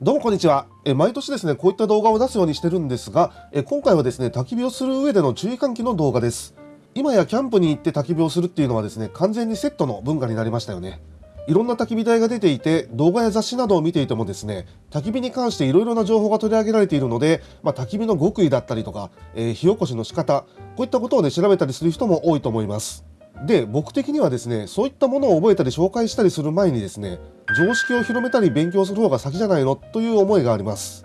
どうもこんにちは。え毎年ですね、こういった動画を出すようにしてるんですが、え今回はですね、焚き火をする上での注意喚起の動画です。今やキャンプに行って焚き火をするっていうのはですね、完全にセットの文化になりましたよね。いろんな焚き火台が出ていて、動画や雑誌などを見ていてもですね、焚き火に関していろいろな情報が取り上げられているので、まあ、焚き火の極意だったりとか、えー、火起こしの仕方、こういったことをね、調べたりする人も多いと思います。で、僕的にはですね、そういったものを覚えたり紹介したりする前にですね、常識を広めたり勉強する方が先じゃないの？という思いがあります。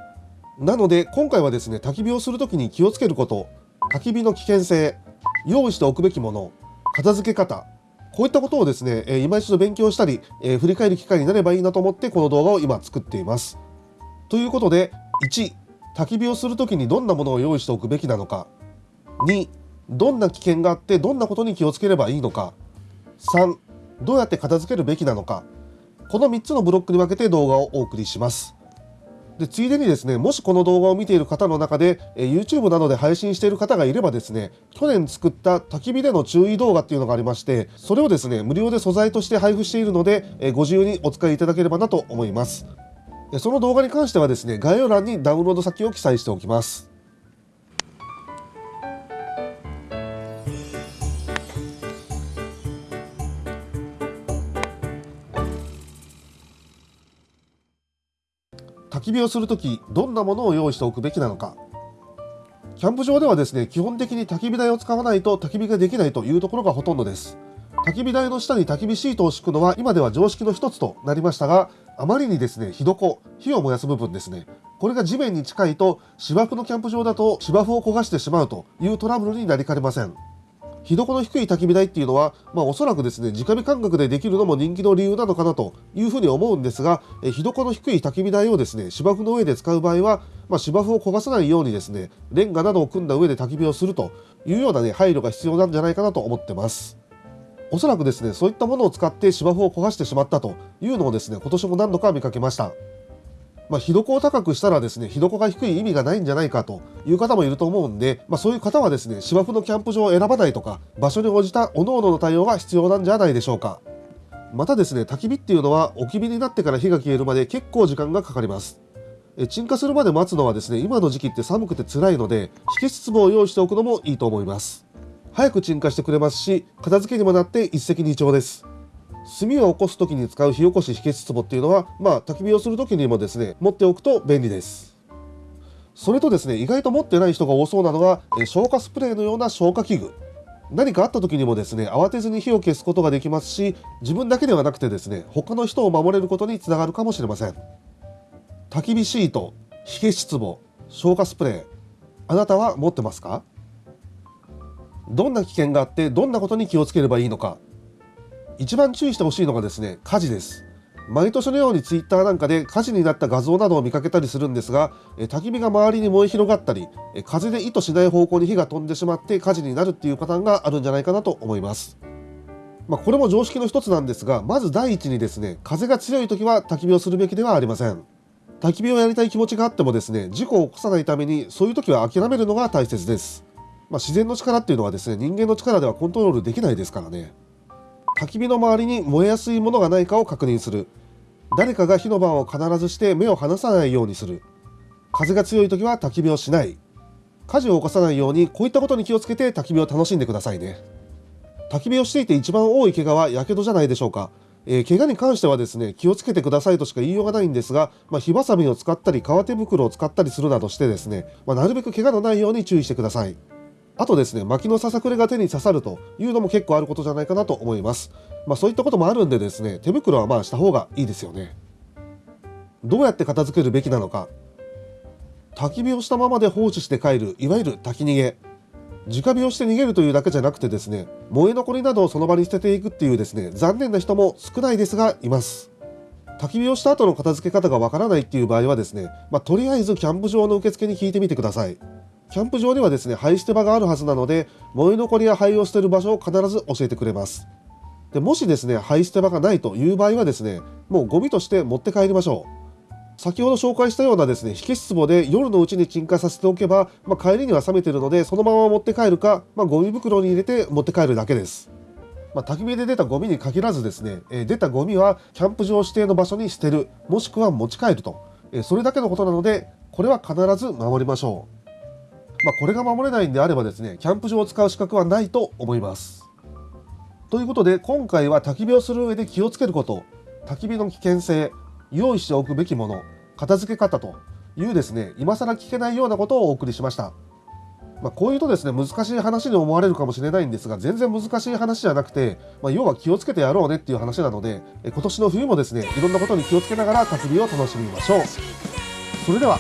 なので、今回はですね、焚き火をするときに気をつけること、焚き火の危険性、用意しておくべきもの、片付け方、こういったことをですね、え今一度勉強したり、え振り返る機会になればいいなと思ってこの動画を今作っています。ということで、1、焚き火をするときにどんなものを用意しておくべきなのか。2、どんな危険があってどんなことに気をつければいいのか。3どうやって片付けるべきなのか。この3つのブロックに分けて動画をお送りします。でついでにですねもしこの動画を見ている方の中で、え YouTube などで配信している方がいればですね去年作った焚き火での注意動画っていうのがありましてそれをですね無料で素材として配布しているので、えご自由にお使いいただければなと思います。その動画に関してはですね概要欄にダウンロード先を記載しておきます。焚き火をするときどんなものを用意しておくべきなのか。キャンプ場ではですね基本的に焚き火台を使わないと焚き火ができないというところがほとんどです。焚き火台の下に焚き火シートを敷くのは今では常識の一つとなりましたがあまりにですね火床火を燃やす部分ですね。これが地面に近いと芝生のキャンプ場だと芝生を焦がしてしまうというトラブルになりかねません。火床の低い焚き火台っていうのは、まあ、おそらくですね直火感覚でできるのも人気の理由なのかなというふうに思うんですがえ火床の低い焚き火台をですね芝生の上で使う場合は、まあ、芝生を焦がさないようにですねレンガなどを組んだ上で焚き火をするというような、ね、配慮が必要なんじゃないかなと思ってます。おそらくですねそういったものを使って芝生を焦がしてしまったというのをですね今年も何度か見かけました。まあ、火床を高くしたらですね、火床が低い意味がないんじゃないかという方もいると思うんで、まあ、そういう方はですね、芝生のキャンプ場を選ばないとか、場所に応じた各々の対応が必要なんじゃないでしょうか。またですね、焚き火っていうのは置き火になってから火が消えるまで結構時間がかかります。え鎮火するまで待つのはですね、今の時期って寒くて辛いので、火消し壺を用意しておくのもいいと思います。早く鎮火してくれますし、片付けにもなって一石二鳥です。炭を起こす時に使う火起こし火消し壺っていうのは、まあ、焚き火をする時にもですね持っておくと便利です。それとですね意外と持ってない人が多そうなのが消火スプレーのような消火器具。何かあった時にもですね慌てずに火を消すことができますし自分だけではなくてですね他の人を守れることにつながるかもしれません。焚き火シート火消し壺消火スプレーあなたは持ってますか？どんな危険があってどんなことに気をつければいいのか？一番注意してほしいのがですね火事です。毎年のようにツイッターなんかで火事になった画像などを見かけたりするんですが焚き火が周りに燃え広がったり風で意図しない方向に火が飛んでしまって火事になるっていうパターンがあるんじゃないかなと思います。まあ、これも常識の一つなんですがまず第一にですね風が強い時は焚き火をするべきではありません。焚き火をやりたい気持ちがあってもですね事故を起こさないためにそういう時は諦めるのが大切です。まあ、自然の力っていうのはですね人間の力ではコントロールできないですからね。焚き火の周りに燃えやすいものがないかを確認する。誰かが火の番を必ずして目を離さないようにする。風が強い時は焚き火をしない。火事を起こさないようにこういったことに気をつけて焚き火を楽しんでくださいね。焚き火をしていて一番多い怪我は火傷じゃないでしょうか。えー、怪我に関してはですね気をつけてくださいとしか言いようがないんですが、まあ、火ばさみを使ったり革手袋を使ったりするなどしてですね、まあ、なるべく怪我のないように注意してください。あとですね、薪のささくれが手に刺さるというのも結構あることじゃないかなと思います。まあそういったこともあるんでですね、手袋はまあした方がいいですよね。どうやって片付けるべきなのか。焚き火をしたままで放置して帰る、いわゆる焚き逃げ。直火をして逃げるというだけじゃなくてですね、燃え残りなどをその場に捨てていくっていうですね、残念な人も少ないですがいます。焚き火をした後の片付け方がわからないっていう場合はですね、まあ、とりあえずキャンプ場の受付に聞いてみてください。キャンプ場にはですね、灰捨て場があるはずなので、燃え残りや灰を捨てる場所を必ず教えてくれます。でもしですね、灰捨て場がないという場合はですね、もうゴミとして持って帰りましょう。先ほど紹介したようなですね、火消し壺で夜のうちに鎮火させておけば、まあ、帰りには冷めてるので、そのまま持って帰るか、まあ、ゴミ袋に入れて持って帰るだけです。まあ、焚き火で出たゴミに限らずですね、えー、出たゴミはキャンプ場指定の場所に捨てる、もしくは持ち帰るとえそれだけのことなのでこれは必ず守りましょうまあ、これが守れないんであればですねキャンプ場を使う資格はないと思います。ということで今回は焚き火をする上で気をつけること焚き火の危険性用意しておくべきもの片付け方というですね今更聞けないようなことをお送りしました。まあ、こういうとですね難しい話に思われるかもしれないんですが全然難しい話じゃなくて、まあ、要は気をつけてやろうねっていう話なので今年の冬もですねいろんなことに気をつけながら焚き火を楽しみましょう。それでは